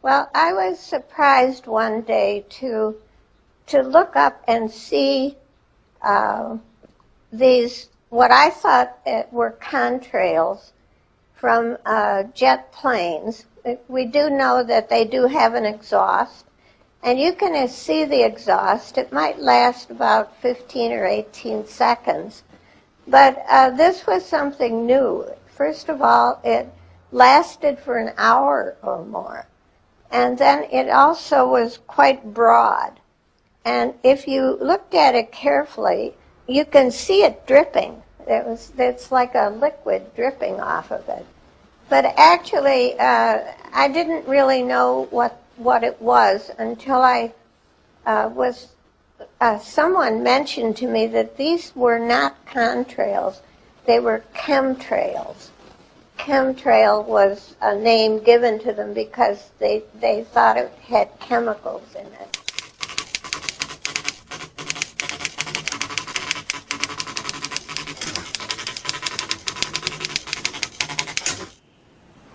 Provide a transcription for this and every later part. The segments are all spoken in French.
Well, I was surprised one day to to look up and see uh, these what I thought were contrails from uh, jet planes. We do know that they do have an exhaust, and you can see the exhaust. It might last about 15 or 18 seconds, but uh, this was something new. First of all, it lasted for an hour or more. And then it also was quite broad. And if you looked at it carefully, you can see it dripping. It was, it's like a liquid dripping off of it. But actually, uh, I didn't really know what, what it was until I uh, was, uh, someone mentioned to me that these were not contrails, they were chemtrails chemtrail was a name given to them because they, they thought it had chemicals in it.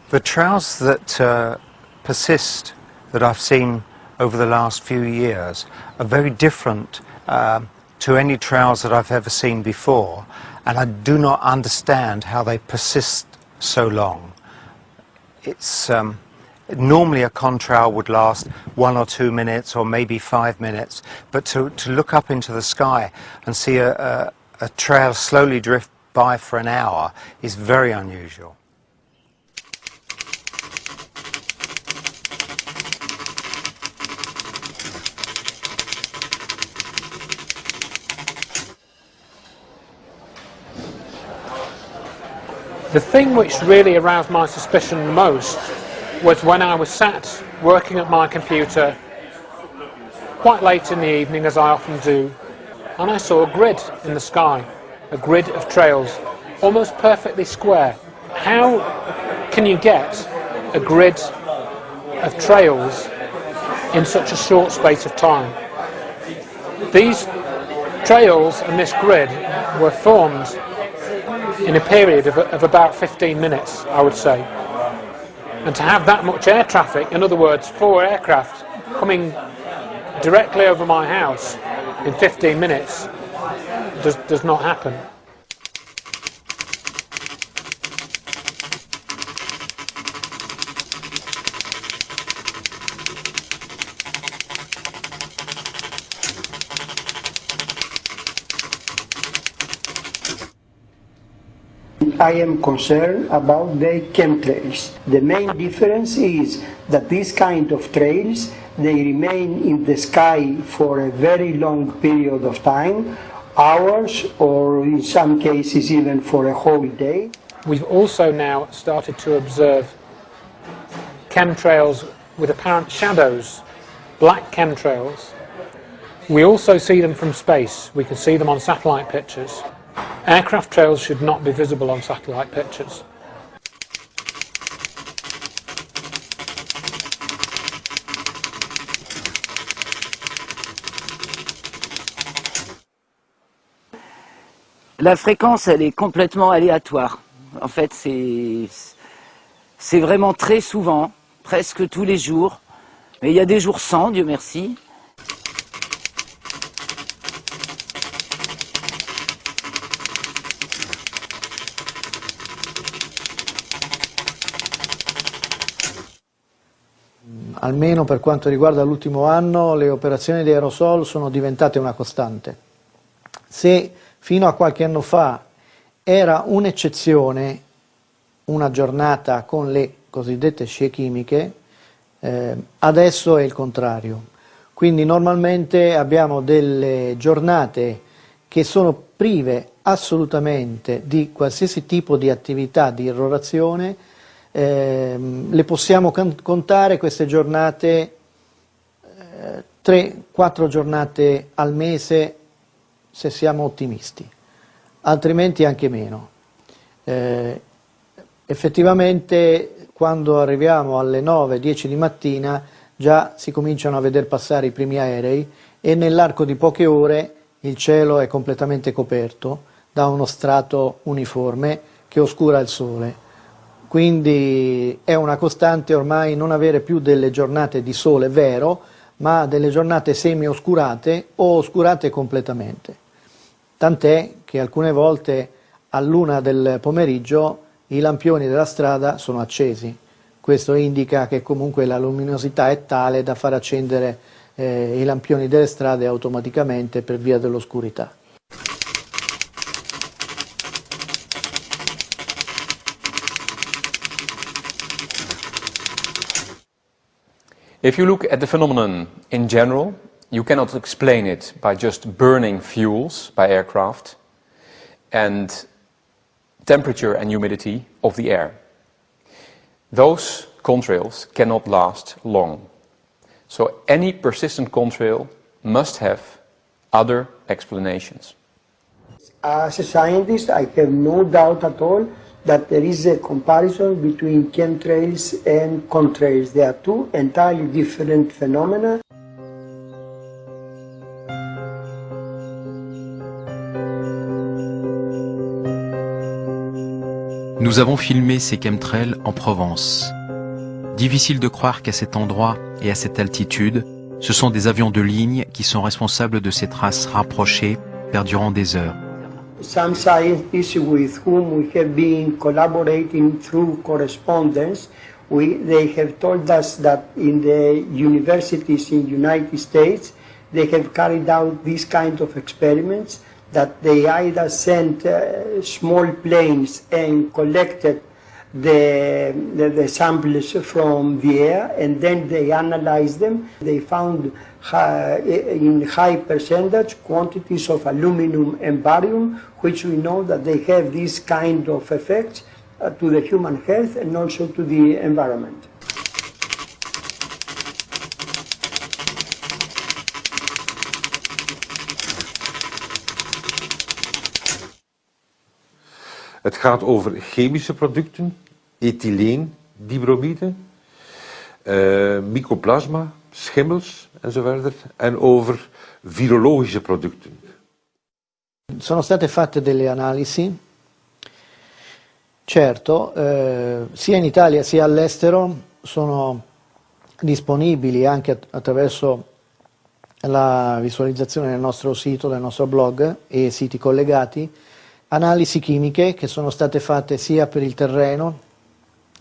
The trails that uh, persist that I've seen over the last few years are very different uh, to any trails that I've ever seen before and I do not understand how they persist so long. It's um, normally a contrail would last one or two minutes or maybe five minutes, but to, to look up into the sky and see a, a, a trail slowly drift by for an hour is very unusual. The thing which really aroused my suspicion the most was when I was sat working at my computer quite late in the evening, as I often do, and I saw a grid in the sky, a grid of trails, almost perfectly square. How can you get a grid of trails in such a short space of time? These trails and this grid were formed in a period of, of about 15 minutes, I would say. And to have that much air traffic, in other words, four aircraft coming directly over my house in 15 minutes does, does not happen. I am concerned about the chemtrails. The main difference is that these kind of trails, they remain in the sky for a very long period of time, hours or in some cases even for a whole day. We've also now started to observe chemtrails with apparent shadows, black chemtrails. We also see them from space. We can see them on satellite pictures. Aircraft trails should not be visible on satellite pictures. La fréquence, elle est complètement aléatoire. En fait, c'est vraiment très souvent, presque tous les jours. Mais il y a des jours sans, Dieu merci. Almeno per quanto riguarda l'ultimo anno, le operazioni di aerosol sono diventate una costante. Se fino a qualche anno fa era un'eccezione una giornata con le cosiddette scie chimiche, eh, adesso è il contrario. Quindi normalmente abbiamo delle giornate che sono prive assolutamente di qualsiasi tipo di attività di irrorazione, eh, le possiamo contare queste giornate, eh, 3-4 giornate al mese se siamo ottimisti, altrimenti anche meno. Eh, effettivamente quando arriviamo alle 9-10 di mattina già si cominciano a vedere passare i primi aerei e nell'arco di poche ore il cielo è completamente coperto da uno strato uniforme che oscura il sole quindi è una costante ormai non avere più delle giornate di sole vero, ma delle giornate semi-oscurate o oscurate completamente. Tant'è che alcune volte a luna del pomeriggio i lampioni della strada sono accesi. Questo indica che comunque la luminosità è tale da far accendere eh, i lampioni delle strade automaticamente per via dell'oscurità. If you look at the phenomenon in general, you cannot explain it by just burning fuels by aircraft and temperature and humidity of the air. Those contrails cannot last long. So any persistent contrail must have other explanations. As a scientist, I have no doubt at all that there is a comparison between chemtrails and contrails. They are two entirely different phenomena. Nous avons filmé ces chemtrails en Provence. Difficile de croire qu'à cet endroit et à cette altitude, ce sont des avions de ligne qui sont responsables de ces traces rapprochées perdurant des heures. Some scientists with whom we have been collaborating through correspondence, we, they have told us that in the universities in the United States, they have carried out these kind of experiments that they either sent uh, small planes and collected the, the, the, samples from the air and then they analyzed them. They found high, in high percentage quantities of aluminum and barium, which we know that they have this kind of effects uh, to the human health and also to the environment. Het gaat over chemische producten, ethyleen, dibromide, uh, mycoplasma, schimmels enzovoort, en over virologische producten. Sono state fatte delle analisi, certo, eh, sia in Italia sia all'estero sono disponibili anche attraverso la visualizzazione del nostro sito, del nostro blog e siti collegati, analisi chimiche che sono state fatte sia per il terreno,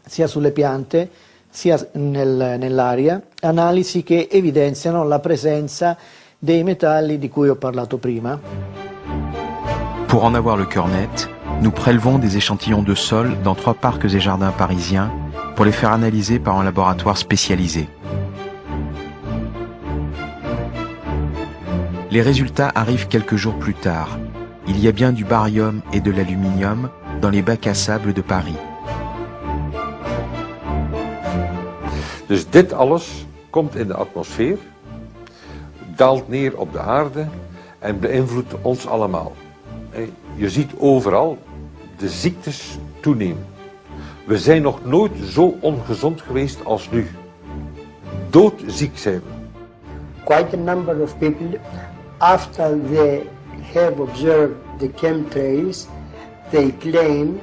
sia sulle piante, sia nel, nell'aria, analisi che evidenziano la presenza dei metalli di cui ho parlato prima. Pour en avoir le cœur net, nous prélevons des échantillons de sol dans trois parcs et jardins parisiens pour les faire analyser par un laboratoire spécialisé. Les résultats arrivent quelques jours plus tard. Il y a bien du barium et de l'aluminium dans les bacs à sable de Paris. Dus dit alles komt in de atmosfeer, daalt neer op de aarde en beïnvloedt ons allemaal. Je ziet overal de ziektes toenemen. We zijn nog nooit zo ongezond geweest als nu. Doodziek zijn we. Quite a number of people, after they have observed the chemtrails, they claim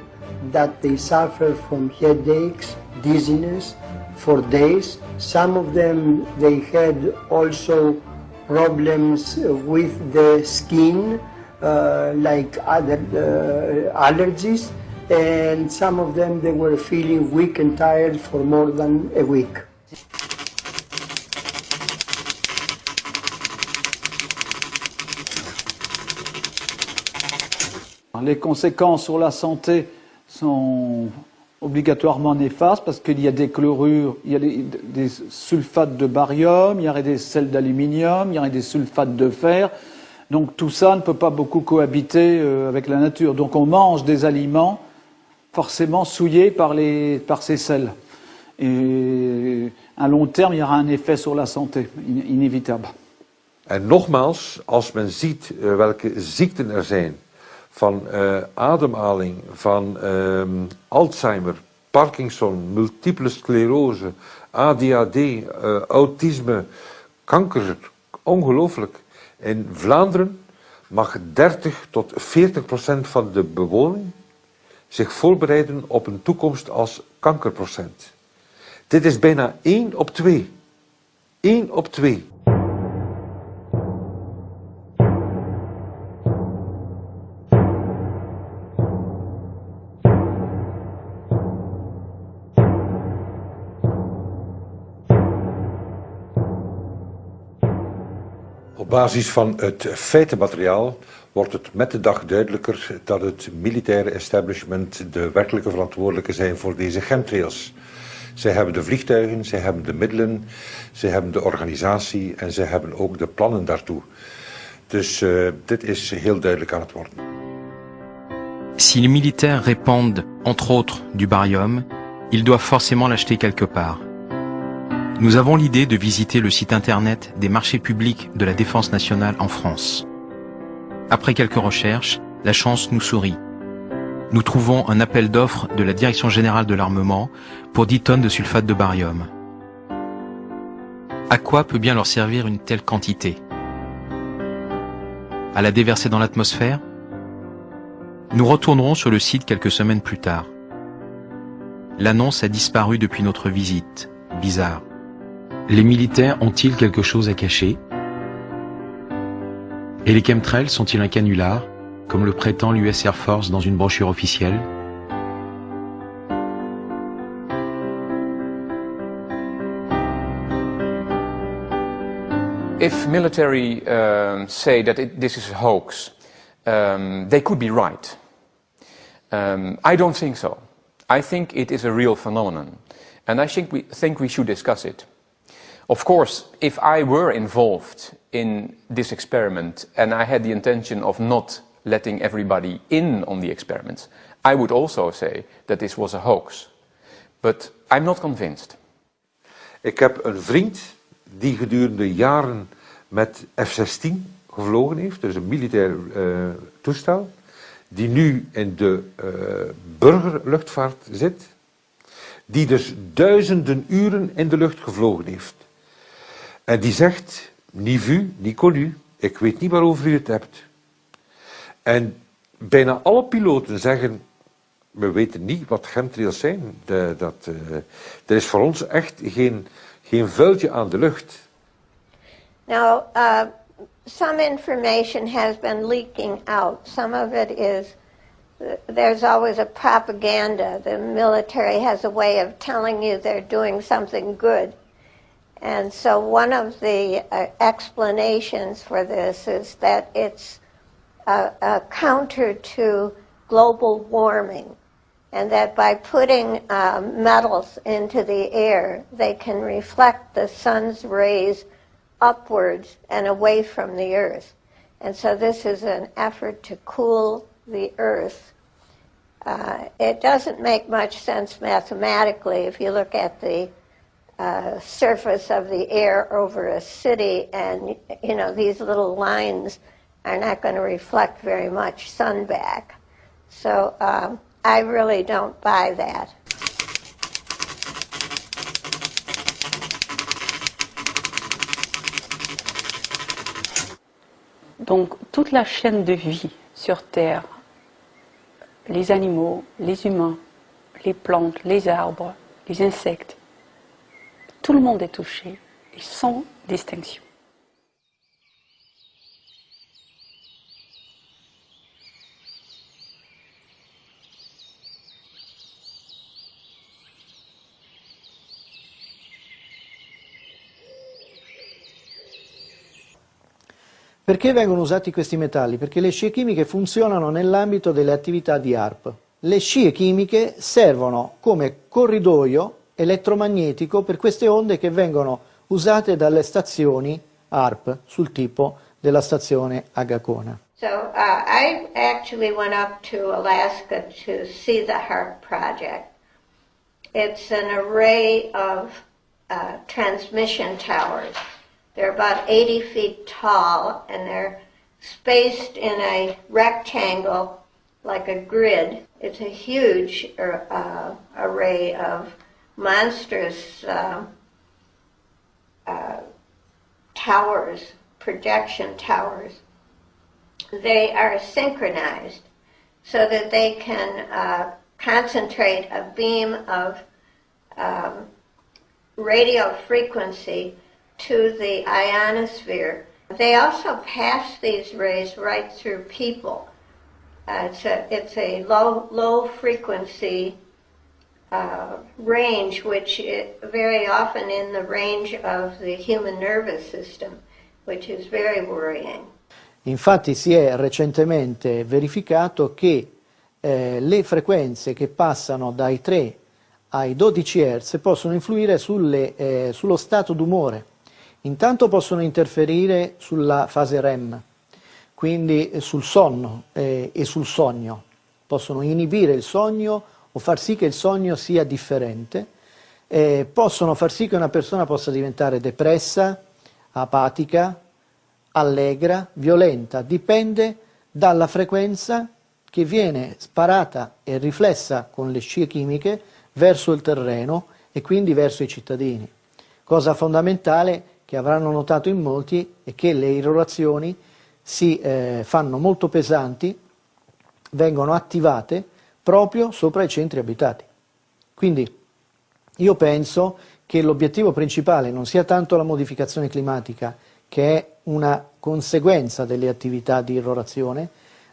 that they suffer from headaches, dizziness, for days. Some of them, they had also problems with the skin, uh, like other uh, allergies, and some of them, they were feeling weak and tired for more than a week. Les conséquences sur la santé sont obligatoirement néfaste parce qu'il y a des chlorures, il y a des, sulfates de barium, il y aurait des sels d'aluminium, il y aurait des sulfates de fer. Donc tout ça ne peut pas beaucoup cohabiter euh, avec la nature. Donc on mange des aliments forcément souillés par, les, par ces sels. Et à long terme, il y aura un effet sur la santé, inévitable. En nogmaals, als men ziet uh, welke ziekten er zijn, van uh, ademhaling, van uh, Alzheimer, Parkinson, multiple sclerose, ADHD, eh, autisme, kanker. Ongelooflijk. In Vlaanderen mag 30 tot 40 procent van de bewoning zich voorbereiden op een toekomst als kankerprocent. Dit is bijna 1 op 2. 1 op 2. Basis van het feitenmateriaal wordt het met de dag duidelijker dat het militaire establishment de werkelijke verantwoordelijke zijn voor deze chemtrails. Zij hebben de vliegtuigen, zij hebben de middelen, zij hebben de organisatie en zij hebben ook de plannen daartoe. Dus uh, dit is heel duidelijk aan het worden. Si les militaires entre autres, du barium, ils doivent forcément l'acheter quelque part. Nous avons l'idée de visiter le site internet des marchés publics de la défense nationale en France. Après quelques recherches, la chance nous sourit. Nous trouvons un appel d'offres de la Direction générale de l'armement pour 10 tonnes de sulfate de barium. À quoi peut bien leur servir une telle quantité? À la déverser dans l'atmosphère? Nous retournerons sur le site quelques semaines plus tard. L'annonce a disparu depuis notre visite. Bizarre. Les militaires ont-ils quelque chose à cacher? Et les chemtrails sont-ils un canular, comme le prétend l'US Air Force dans une brochure officielle? If military um, say that it, this is a hoax, um, they could be right. Um, I don't think so. I think it is a real phenomenon. And I think we, think we should discuss it. Of course, if I were involved in this experiment and I had the intention of not letting everybody in on the experiment, I would also say that this was a hoax. But I'm not convinced. Ik heb een vriend die gedurende jaren met F-16 gevlogen heeft, dus een militair uh, toestel, die nu in de uh, burgerluchtvaart zit, die dus duizenden uren in de lucht gevlogen heeft. En die zegt, ni vu, ni connu, ik weet niet waarover u het hebt. En bijna alle piloten zeggen, we weten niet wat chemtrails zijn. De, dat, uh, er is voor ons echt geen, geen vuiltje aan de lucht. Now, uh, some information has been leaking out. Some of it is, there's always a propaganda. The military has a way of telling you they're doing something good. And so one of the uh, explanations for this is that it's a, a, counter to global warming, and that by putting uh, metals into the air, they can reflect the sun's rays upwards and away from the earth. And so this is an effort to cool the earth. Uh, it doesn't make much sense mathematically if you look at the uh, surface of the air over a city, and you know these little lines are not going to reflect very much sun back. So um, I really don't buy that. Donc toute la chaîne de vie sur Terre, les animaux, les humains, les plantes, les arbres, les insectes, tout le monde est touché, et sans distinction. Perché vengono usati questi metalli? Perché le scie chimiche funzionano nell'ambito delle attività di ARP. Le scie chimiche servono come corridoio elettromagnetico per queste onde che vengono usate dalle stazioni ARP sul tipo della stazione Agacona. So uh, I actually went up to Alaska to see the HARP project. It's an array of uh, transmission towers. They're about 80 feet tall and they're spaced in a rectangle like a grid. It's a huge uh, array of monstrous uh, uh, towers, projection towers. They are synchronized so that they can uh, concentrate a beam of um, radio frequency to the ionosphere. They also pass these rays right through people. Uh, it's a it's a low low frequency uh, range, which very often in the range of the human nervous system, which is very worrying. Infatti si è recentemente verificato che eh, le frequenze che passano dai 3 ai 12 Hz possono influire sulle, eh, sullo stato d'umore. Intanto possono interferire sulla fase REM, quindi sul sonno eh, e sul sogno. Possono inibire il sogno o far sì che il sogno sia differente. Eh, possono far sì che una persona possa diventare depressa, apatica, allegra, violenta. Dipende dalla frequenza che viene sparata e riflessa con le scie chimiche verso il terreno e quindi verso i cittadini. Cosa fondamentale che avranno notato in molti è che le irrorazioni si eh, fanno molto pesanti, vengono attivate proprio sopra i centri abitati. Quindi io penso che l'obiettivo principale non sia tanto la modificazione climatica, che è una conseguenza delle attività di irrorazione,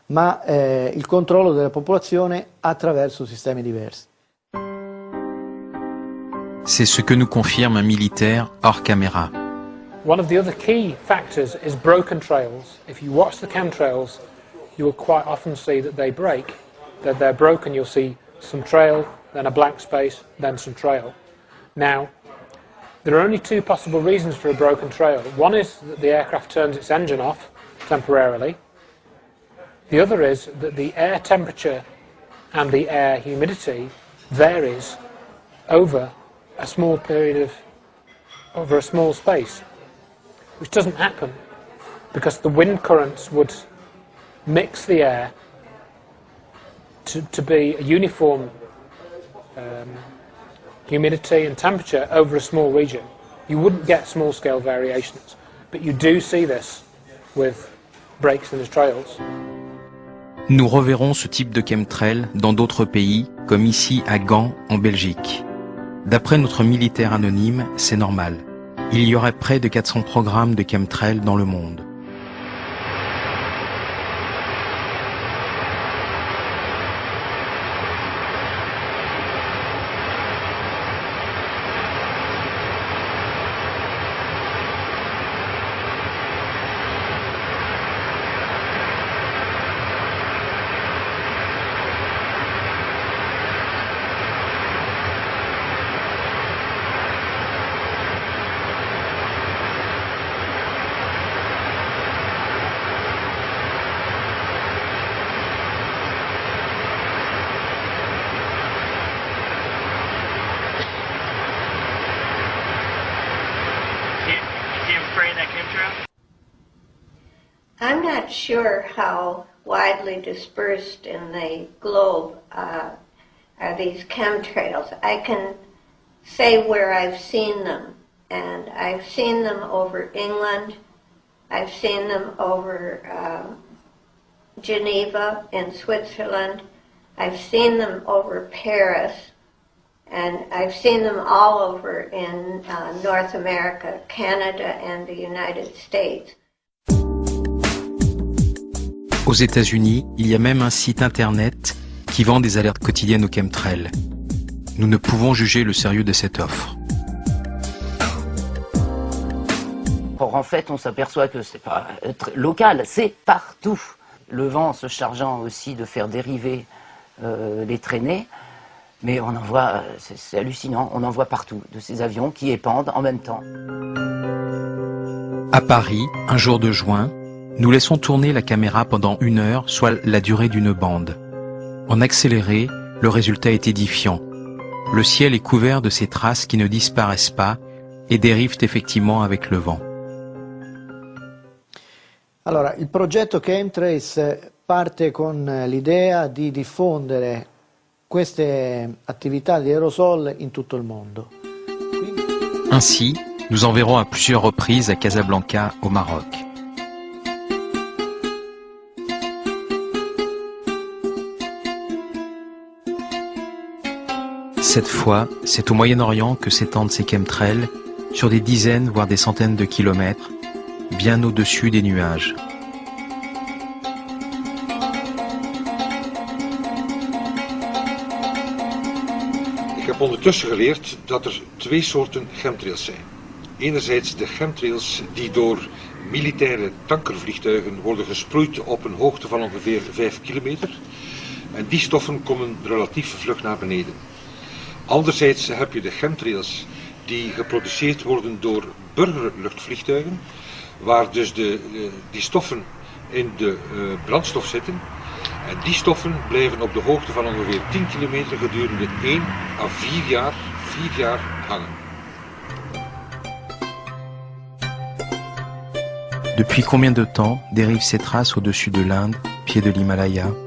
ma eh, il controllo della popolazione attraverso sistemi diversi. C'est ce que nous confirme un militaire hors caméra. One of the other key factors is broken trails. If you watch the chemtrails, you will quite often see that they break. That they're broken, you'll see some trail, then a blank space, then some trail. Now, there are only two possible reasons for a broken trail. One is that the aircraft turns its engine off temporarily. The other is that the air temperature and the air humidity varies over a small period of, over a small space, which doesn't happen because the wind currents would mix the air to, to be a uniform humidity and temperature over a small region. You wouldn't get small scale variations, but you do see this with breaks in the trails. Nous reverrons ce type de chemtrail dans d'autres pays, comme ici à Gand, en Belgique. D'après notre militaire anonyme, c'est normal. Il y aurait près de 400 programmes de chemtrail dans le monde. I'm not sure how widely dispersed in the globe uh, are these chemtrails. I can say where I've seen them, and I've seen them over England. I've seen them over uh, Geneva in Switzerland. I've seen them over Paris, and I've seen them all over in uh, North America, Canada, and the United States. Aux États-Unis, il y a même un site internet qui vend des alertes quotidiennes au chemtrail. Nous ne pouvons juger le sérieux de cette offre. Or, en fait, on s'aperçoit que c'est pas local, c'est partout. Le vent se chargeant aussi de faire dériver euh, les traînées, mais on en voit, c'est hallucinant, on en voit partout, de ces avions qui épandent en même temps. À Paris, un jour de juin, nous laissons tourner la caméra pendant une heure, soit la durée d'une bande. En accéléré, le résultat est édifiant. Le ciel est couvert de ces traces qui ne disparaissent pas et dérivent effectivement avec le vent. Allora, il progetto Chemtrace parte con l'idea di diffondere queste attività di aerosol in tutto il mondo. Ainsi, nous enverrons à plusieurs reprises à Casablanca, au Maroc. Cette fois, c'est au Moyen-Orient que s'étendent ces chemtrails, sur des dizaines voire des centaines de kilomètres, bien au-dessus des nuages. Ik heb ondertussen geleerd dat er twee soorten chemtrails zijn. Enerzijds de chemtrails die door militaire tankervliegtuigen worden gesproeid op een hoogte van ongeveer 5 kilometer. En die stoffen komen relatief vlug naar beneden. Anderzijds heb je de chemtrails die geproduceerd worden door burgerluchtvliegtuigen, waar dus de, de- die stoffen in de eh, brandstof zitten. En die stoffen blijven op de hoogte van ongeveer 10 kilometer gedurende 1 à 4 jaar, 4 jaar hangen. Depuis combien de temps dérivent ces traces au-dessus de l'Inde, pied de l'Himalaya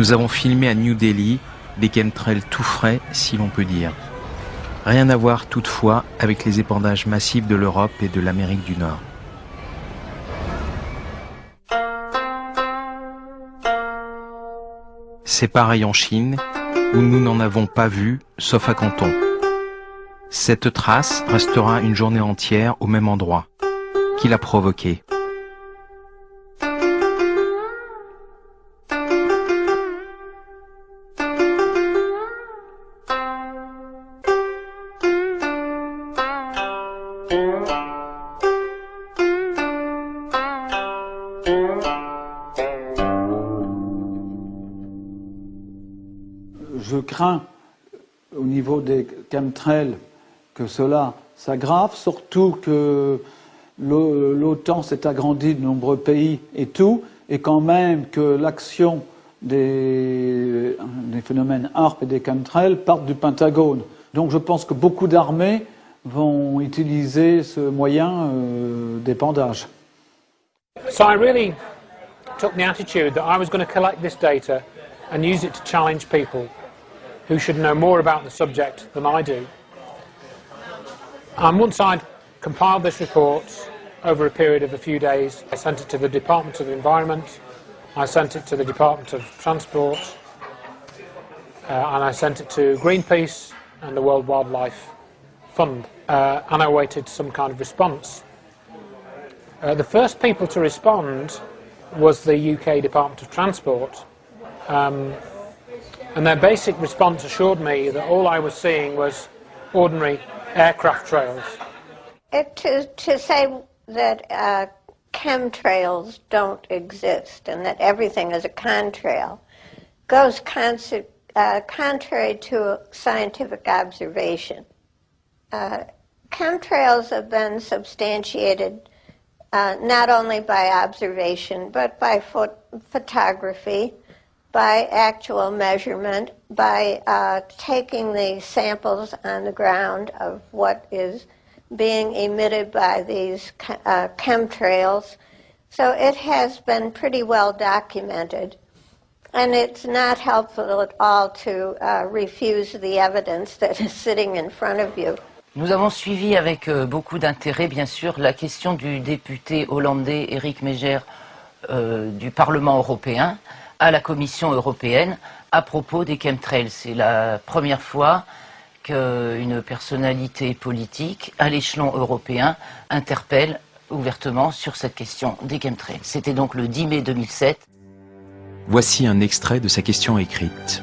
Nous avons filmé à New Delhi des chemtrails tout frais, si l'on peut dire. Rien à voir toutefois avec les épandages massifs de l'Europe et de l'Amérique du Nord. C'est pareil en Chine, où nous n'en avons pas vu, sauf à Canton. Cette trace restera une journée entière au même endroit. Qui l'a provoquée? Je crains au niveau des chemtrails que cela s'aggrave, surtout que l'O- l'OTAN s'est agrandie de nombreux pays et tout, et quand même que l'action des, phénomènes HARP et des chemtrails partent du Pentagone. Donc je pense que beaucoup d'armées vont utiliser ce moyen euh, d'épandage. So I really took the attitude that I was going to collect this data and use it to challenge people who should know more about the subject than I do. And once I'd compiled this report over a period of a few days, I sent it to the Department of the Environment, I sent it to the Department of Transport, uh, and I sent it to Greenpeace and the World Wildlife Fund, uh, and I awaited some kind of response. Uh, the first people to respond was the UK Department of Transport. Um, and their basic response assured me that all I was seeing was ordinary aircraft trails. It, to, to say that uh, chemtrails don't exist and that everything is a contrail goes uh, contrary to scientific observation. Uh, chemtrails have been substantiated uh, not only by observation but by pho- photography, by actual measurement, by uh, taking the samples on the ground of what is being emitted by these uh, chemtrails. So it has been pretty well documented. And it's not helpful at all to uh, refuse the evidence that is sitting in front of you. Nous avons suivi avec euh, beaucoup d'intérêt, bien sûr, la question du député hollandais Éric Mégère euh, du Parlement européen à la Commission européenne à propos des chemtrails. C'est la première fois qu'une personnalité politique à l'échelon européen interpelle ouvertement sur cette question des chemtrails. C'était donc le 10 mai 2007. Voici un extrait de sa question écrite.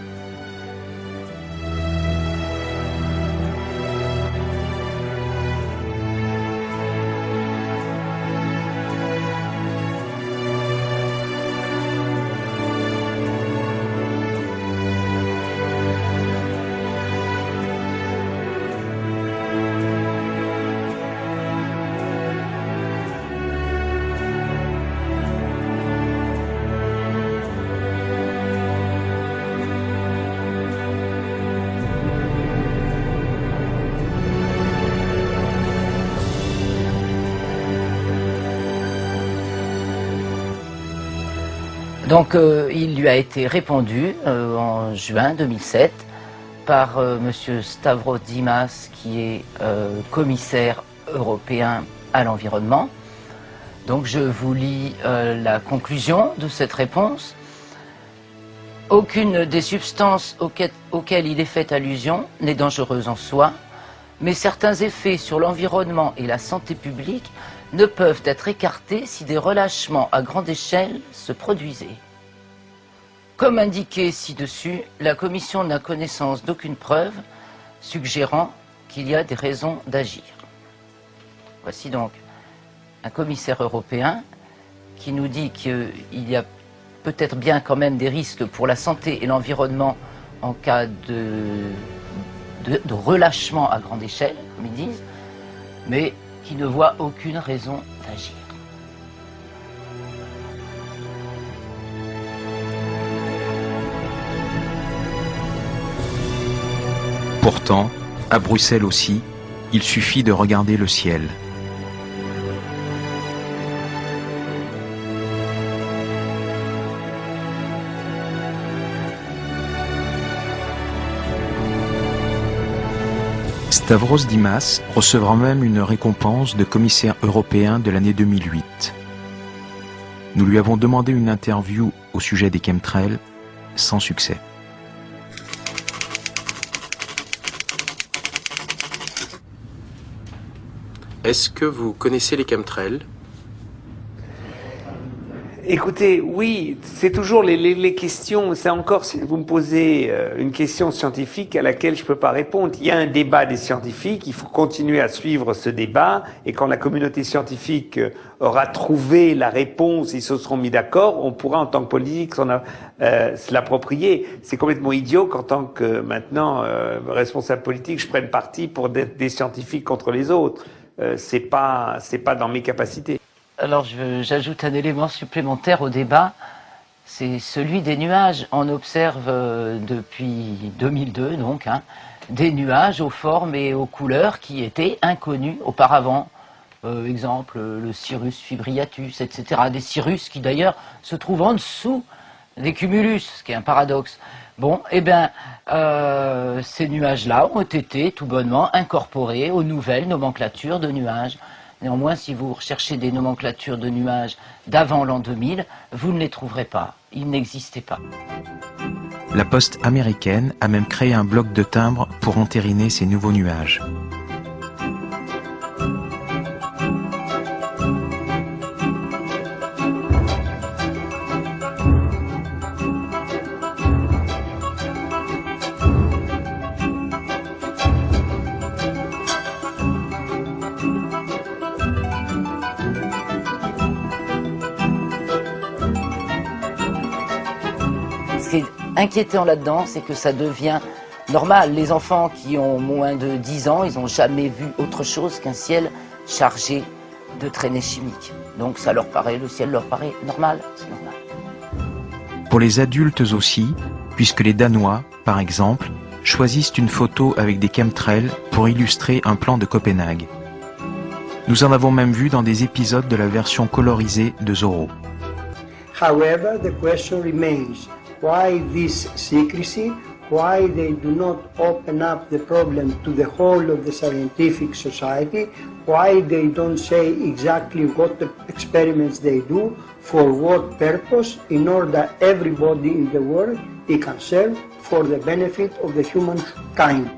Donc euh, il lui a été répondu euh, en juin 2007 par euh, M. Stavros Dimas, qui est commissaire européen à l'environnement. Donc je vous lis la conclusion de cette réponse. Aucune des substances auxquelles il est fait allusion n'est dangereuse en soi, mais certains effets sur l'environnement et la santé publique ne peuvent être écartés si des relâchements à grande échelle se produisaient. Comme indiqué ci-dessus, la Commission n'a connaissance d'aucune preuve suggérant qu'il y a des raisons d'agir. Voici donc un commissaire européen qui nous dit qu'il y a peut-être bien quand même des risques pour la santé et l'environnement en cas de, relâchement à grande échelle, comme ils disent, mais qui ne voit aucune raison d'agir. Pourtant, à Bruxelles aussi, il suffit de regarder le ciel. Stavros Dimas recevra même une récompense de commissaire européen de l'année 2008. Nous lui avons demandé une interview au sujet des chemtrails, sans succès. Est-ce que vous connaissez les chemtrails? Écoutez, oui, c'est toujours les, les, les questions, c'est encore, si vous me posez euh, une question scientifique à laquelle je ne peux pas répondre. Il y a un débat des scientifiques, il faut continuer à suivre ce débat, et quand la communauté scientifique euh, aura trouvé la réponse, ils se seront mis d'accord, on pourra en tant que politique euh, se l'approprier. C'est complètement idiot qu'en tant que maintenant euh, responsable politique, je prenne parti pour des, des scientifiques contre les autres. Euh, c'est pas, c'est pas dans mes capacités. Alors j'ajoute un élément supplémentaire au débat, c'est celui des nuages. On observe euh, depuis 2002 donc hein, des nuages aux formes et aux couleurs qui étaient inconnus auparavant. Euh, exemple le Cirrus fibriatus, etc. Des cirrus qui d'ailleurs se trouvent en dessous des cumulus, ce qui est un paradoxe. Bon, eh bien, euh, ces nuages-là ont été tout bonnement incorporés aux nouvelles nomenclatures de nuages. Néanmoins, si vous recherchez des nomenclatures de nuages d'avant l'an 2000, vous ne les trouverez pas. Ils n'existaient pas. La poste américaine a même créé un bloc de timbres pour entériner ces nouveaux nuages. Qui est inquiétant là-dedans, c'est que ça devient normal. Les enfants qui ont moins de 10 ans, ils n'ont jamais vu autre chose qu'un ciel chargé de traînées chimiques. Donc ça leur paraît, le ciel leur paraît normal, c'est normal. Pour les adultes aussi, puisque les Danois, par exemple, choisissent une photo avec des chemtrails pour illustrer un plan de Copenhague. Nous en avons même vu dans des épisodes de la version colorisée de Zorro. However, the question remains why this secrecy? Why they do not open up the problem to the whole of the scientific society? Why they don't say exactly what experiments they do, for what purpose, in order that everybody in the world can serve for the benefit of the humankind.